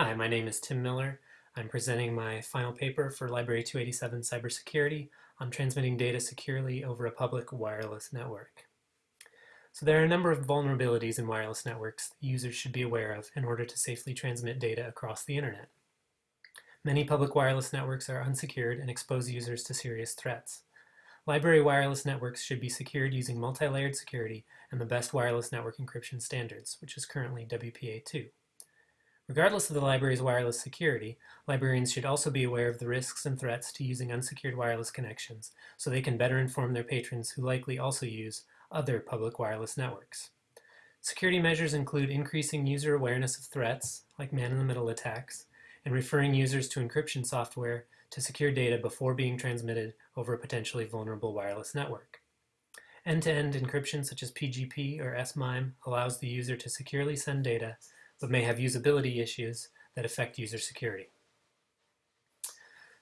Hi, my name is Tim Miller. I'm presenting my final paper for Library 287 Cybersecurity on transmitting data securely over a public wireless network. So there are a number of vulnerabilities in wireless networks that users should be aware of in order to safely transmit data across the internet. Many public wireless networks are unsecured and expose users to serious threats. Library wireless networks should be secured using multi-layered security and the best wireless network encryption standards, which is currently WPA2. Regardless of the library's wireless security, librarians should also be aware of the risks and threats to using unsecured wireless connections so they can better inform their patrons who likely also use other public wireless networks. Security measures include increasing user awareness of threats, like man-in-the-middle attacks, and referring users to encryption software to secure data before being transmitted over a potentially vulnerable wireless network. End-to-end -end encryption such as PGP or SMIME allows the user to securely send data but may have usability issues that affect user security.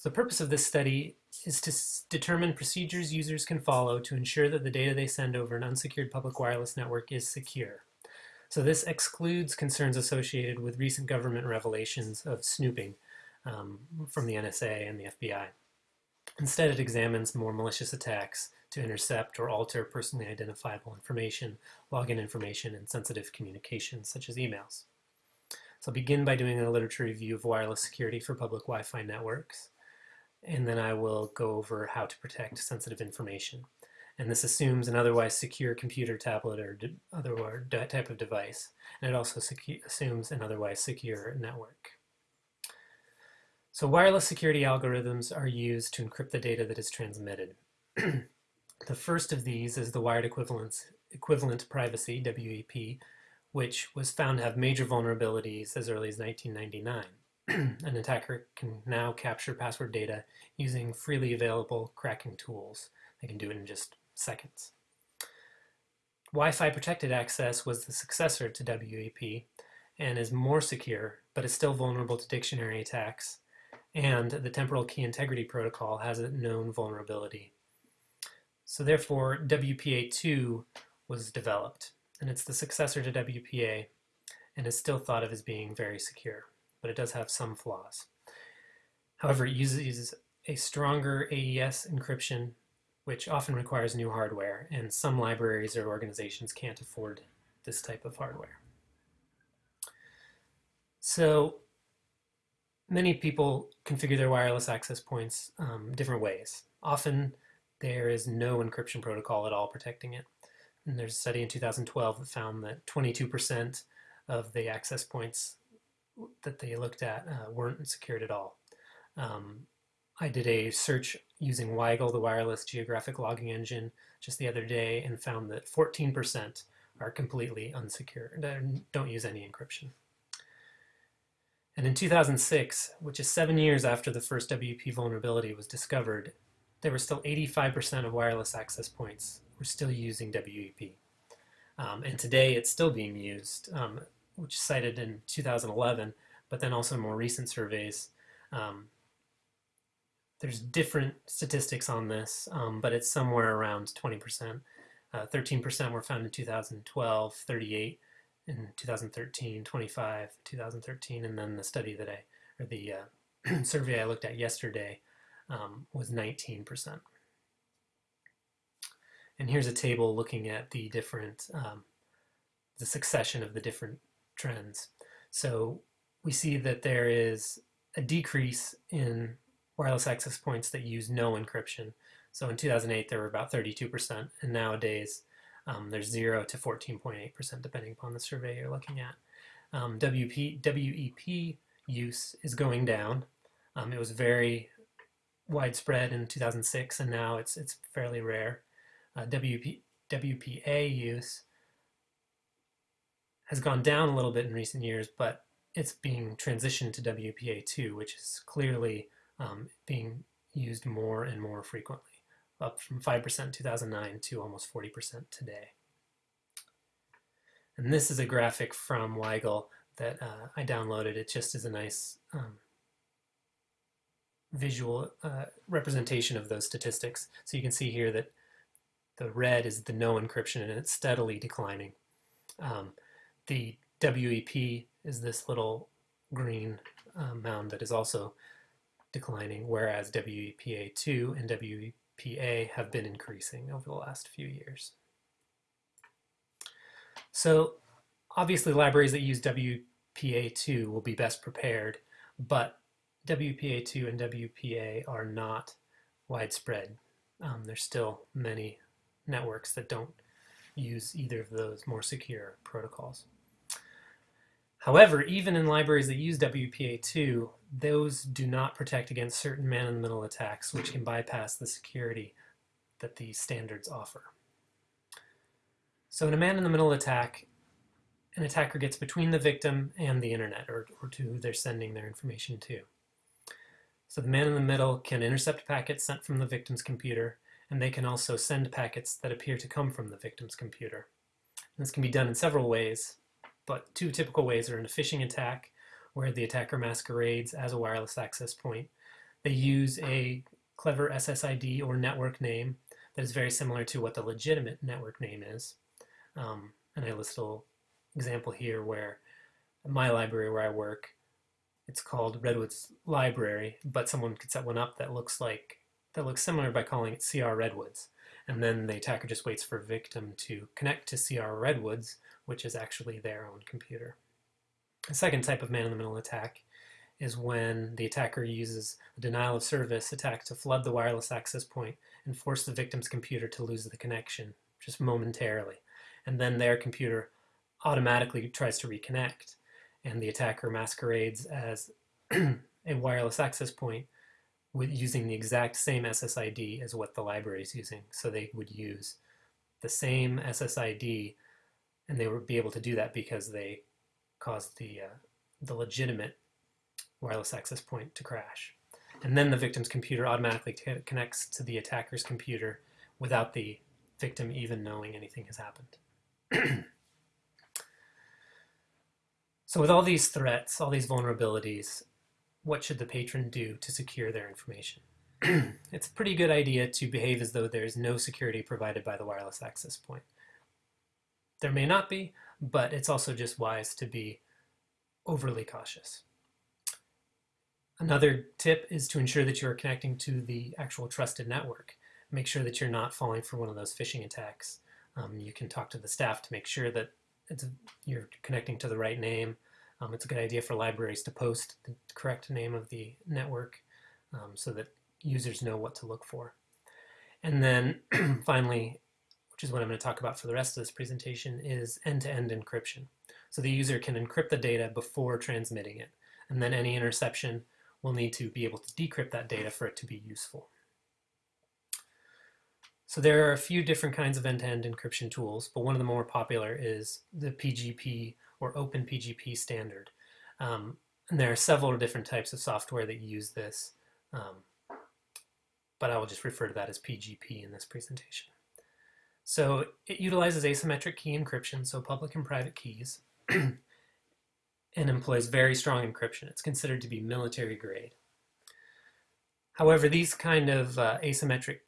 So the purpose of this study is to determine procedures users can follow to ensure that the data they send over an unsecured public wireless network is secure. So this excludes concerns associated with recent government revelations of snooping um, from the NSA and the FBI. Instead, it examines more malicious attacks to intercept or alter personally identifiable information, login information, and sensitive communications such as emails. So I'll begin by doing a literature review of wireless security for public Wi-Fi networks. And then I will go over how to protect sensitive information. And this assumes an otherwise secure computer, tablet, or other type of device. And it also assumes an otherwise secure network. So wireless security algorithms are used to encrypt the data that is transmitted. the first of these is the wired equivalence, equivalent privacy, WEP, which was found to have major vulnerabilities as early as 1999. An attacker can now capture password data using freely available cracking tools. They can do it in just seconds. Wi-Fi protected access was the successor to WEP and is more secure, but is still vulnerable to dictionary attacks. And the temporal key integrity protocol has a known vulnerability. So therefore, WPA2 was developed and it's the successor to WPA and is still thought of as being very secure, but it does have some flaws. However, it uses a stronger AES encryption, which often requires new hardware, and some libraries or organizations can't afford this type of hardware. So many people configure their wireless access points um, different ways. Often there is no encryption protocol at all protecting it. And there's a study in 2012 that found that 22% of the access points that they looked at uh, weren't secured at all. Um, I did a search using WiGLE, the wireless geographic logging engine, just the other day and found that 14% are completely unsecured, don't use any encryption. And in 2006, which is seven years after the first WP vulnerability was discovered, there were still 85% of wireless access points we're still using WEP. Um, and today it's still being used, um, which is cited in 2011, but then also more recent surveys. Um, there's different statistics on this, um, but it's somewhere around 20%. 13% uh, were found in 2012, 38 in 2013, 25 2013, and then the study that I, or the uh, survey I looked at yesterday um, was 19%. And here's a table looking at the different, um, the succession of the different trends. So we see that there is a decrease in wireless access points that use no encryption. So in 2008, there were about 32%, and nowadays um, there's 0 to 14.8%, depending upon the survey you're looking at. Um, WP, WEP use is going down. Um, it was very widespread in 2006, and now it's, it's fairly rare uh, WP, WPA use has gone down a little bit in recent years, but it's being transitioned to WPA2, which is clearly um, being used more and more frequently, up from 5% in 2009 to almost 40% today. And this is a graphic from WiGLE that uh, I downloaded. It just is a nice um, visual uh, representation of those statistics. So you can see here that the red is the no encryption and it's steadily declining. Um, the WEP is this little green uh, mound that is also declining, whereas WEPA2 and WEPA have been increasing over the last few years. So obviously libraries that use WPA2 will be best prepared, but WPA2 and WPA are not widespread. Um, there's still many networks that don't use either of those more secure protocols. However, even in libraries that use WPA2, those do not protect against certain man-in-the-middle attacks, which can bypass the security that the standards offer. So in a man-in-the-middle attack, an attacker gets between the victim and the internet, or, or to who they're sending their information to. So the man in the middle can intercept packets sent from the victim's computer, and they can also send packets that appear to come from the victim's computer. This can be done in several ways, but two typical ways are in a phishing attack, where the attacker masquerades as a wireless access point. They use a clever SSID or network name that is very similar to what the legitimate network name is. Um, and I list a little example here where my library where I work, it's called Redwoods Library, but someone could set one up that looks like that looks similar by calling it CR Redwoods. And then the attacker just waits for victim to connect to CR Redwoods, which is actually their own computer. The second type of man-in-the-middle attack is when the attacker uses a denial of service attack to flood the wireless access point and force the victim's computer to lose the connection just momentarily. And then their computer automatically tries to reconnect and the attacker masquerades as a wireless access point with using the exact same SSID as what the library is using. So they would use the same SSID and they would be able to do that because they caused the, uh, the legitimate wireless access point to crash. And then the victim's computer automatically connects to the attacker's computer without the victim even knowing anything has happened. So with all these threats, all these vulnerabilities, what should the patron do to secure their information? it's a pretty good idea to behave as though there is no security provided by the wireless access point. There may not be, but it's also just wise to be overly cautious. Another tip is to ensure that you are connecting to the actual trusted network. Make sure that you're not falling for one of those phishing attacks. Um, you can talk to the staff to make sure that you're connecting to the right name. Um, it's a good idea for libraries to post the correct name of the network um, so that users know what to look for. And then finally, which is what I'm going to talk about for the rest of this presentation, is end-to-end -end encryption. So the user can encrypt the data before transmitting it, and then any interception will need to be able to decrypt that data for it to be useful. So there are a few different kinds of end-to-end -end encryption tools, but one of the more popular is the PGP or OpenPGP standard. Um, and there are several different types of software that use this, um, but I will just refer to that as PGP in this presentation. So it utilizes asymmetric key encryption, so public and private keys, and employs very strong encryption. It's considered to be military grade. However, these kind of uh, asymmetric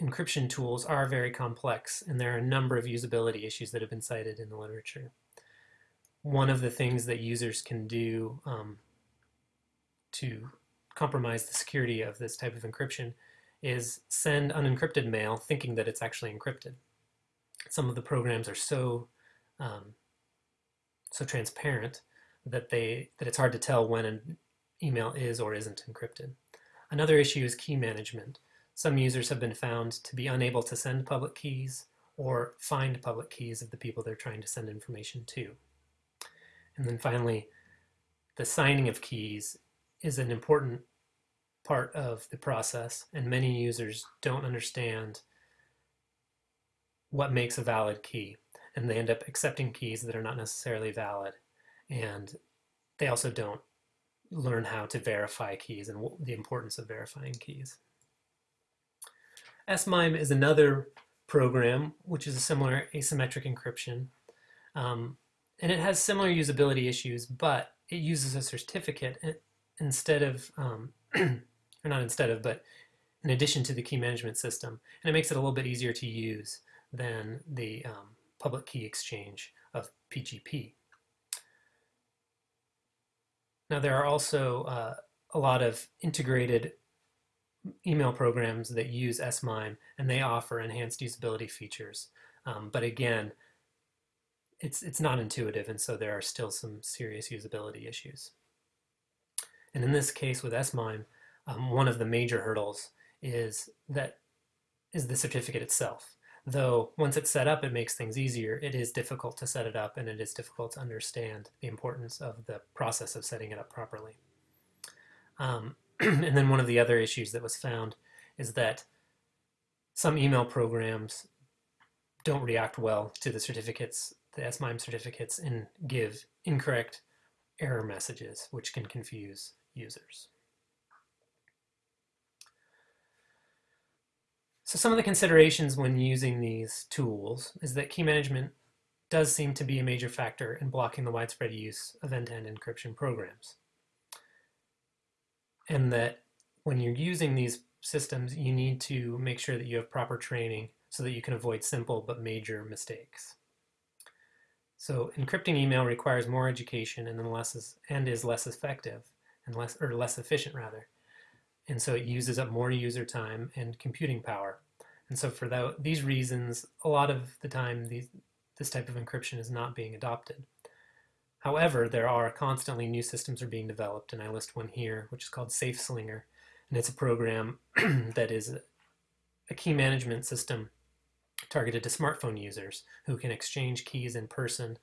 encryption tools are very complex, and there are a number of usability issues that have been cited in the literature. One of the things that users can do um, to compromise the security of this type of encryption is send unencrypted mail thinking that it's actually encrypted. Some of the programs are so um, so transparent that they that it's hard to tell when an email is or isn't encrypted. Another issue is key management. Some users have been found to be unable to send public keys or find public keys of the people they're trying to send information to. And then finally, the signing of keys is an important part of the process, and many users don't understand what makes a valid key, and they end up accepting keys that are not necessarily valid, and they also don't learn how to verify keys and the importance of verifying keys. SMIME is another program which is a similar asymmetric encryption. Um, and it has similar usability issues, but it uses a certificate instead of, um, or not instead of, but in addition to the key management system. And it makes it a little bit easier to use than the um, public key exchange of PGP. Now there are also uh, a lot of integrated email programs that use SMIME and they offer enhanced usability features. Um, but again, it's, it's not intuitive and so there are still some serious usability issues. And in this case with SMIME, um, one of the major hurdles is that is the certificate itself. Though once it's set up, it makes things easier. It is difficult to set it up and it is difficult to understand the importance of the process of setting it up properly. Um, and then one of the other issues that was found is that some email programs don't react well to the certificates, the SMIME certificates, and give incorrect error messages, which can confuse users. So some of the considerations when using these tools is that key management does seem to be a major factor in blocking the widespread use of end-to-end -end encryption programs. And that when you're using these systems, you need to make sure that you have proper training so that you can avoid simple but major mistakes. So encrypting email requires more education and, less is, and is less effective and less or less efficient rather and so it uses up more user time and computing power. And so for these reasons, a lot of the time these, this type of encryption is not being adopted. However, there are constantly new systems are being developed, and I list one here, which is called SafeSlinger, and it's a program that is a key management system targeted to smartphone users who can exchange keys in person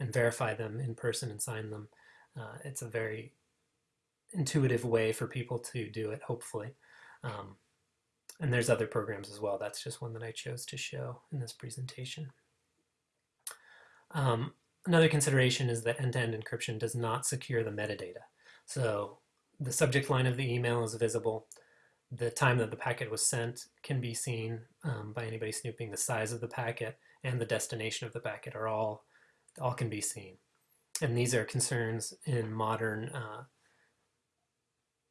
and verify them in person and sign them. Uh, it's a very intuitive way for people to do it, hopefully. Um, and there's other programs as well. That's just one that I chose to show in this presentation. Um, another consideration is that end-to-end -end encryption does not secure the metadata. So the subject line of the email is visible. The time that the packet was sent can be seen um, by anybody snooping. The size of the packet and the destination of the packet are all, all can be seen. And these are concerns in modern uh,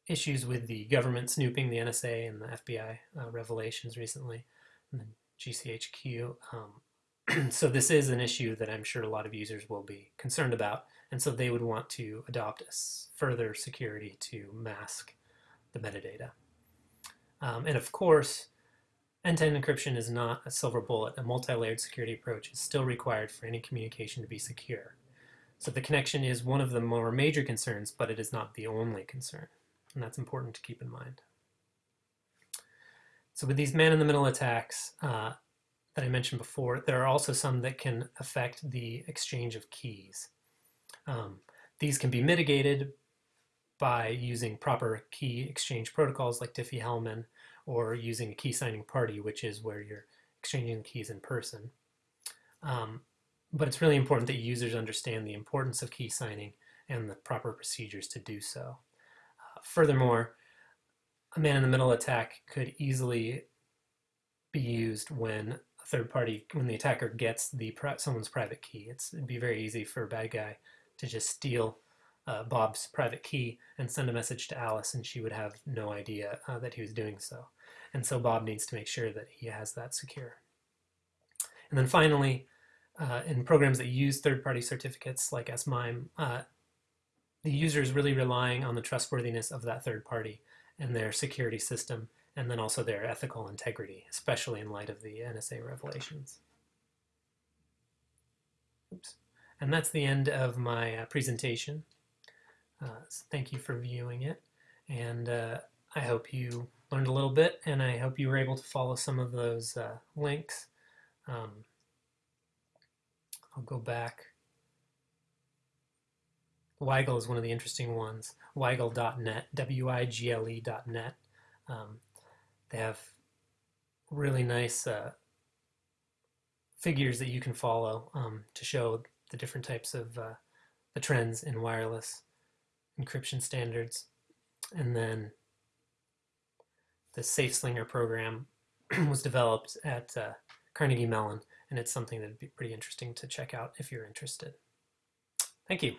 issues with the government snooping, the NSA and the FBI uh, revelations recently, and the GCHQ. Um, so this is an issue that I'm sure a lot of users will be concerned about, and so they would want to adopt further security to mask the metadata. Um, and of course, end-to-end encryption is not a silver bullet. A multi-layered security approach is still required for any communication to be secure. So the connection is one of the more major concerns, but it is not the only concern and that's important to keep in mind. So with these man-in-the-middle attacks uh, that I mentioned before, there are also some that can affect the exchange of keys. Um, these can be mitigated by using proper key exchange protocols like Diffie-Hellman or using a key signing party, which is where you're exchanging keys in person. Um, but it's really important that users understand the importance of key signing and the proper procedures to do so. Furthermore, a man-in-the-middle attack could easily be used when a third party, when the attacker gets the someone's private key. It's, it'd be very easy for a bad guy to just steal uh, Bob's private key and send a message to Alice, and she would have no idea uh, that he was doing so. And so Bob needs to make sure that he has that secure. And then finally, uh, in programs that use third-party certificates like SMIME, uh, the user is really relying on the trustworthiness of that third party and their security system, and then also their ethical integrity, especially in light of the NSA revelations. Oops. And that's the end of my uh, presentation. Uh, thank you for viewing it, and uh, I hope you learned a little bit, and I hope you were able to follow some of those uh, links. Um, I'll go back WiGLE is one of the interesting ones. Wigle.net, W-I-G-L-E.net. Um, they have really nice uh, figures that you can follow um, to show the different types of uh, the trends in wireless encryption standards. And then the SafeSlinger program was developed at uh, Carnegie Mellon, and it's something that'd be pretty interesting to check out if you're interested. Thank you.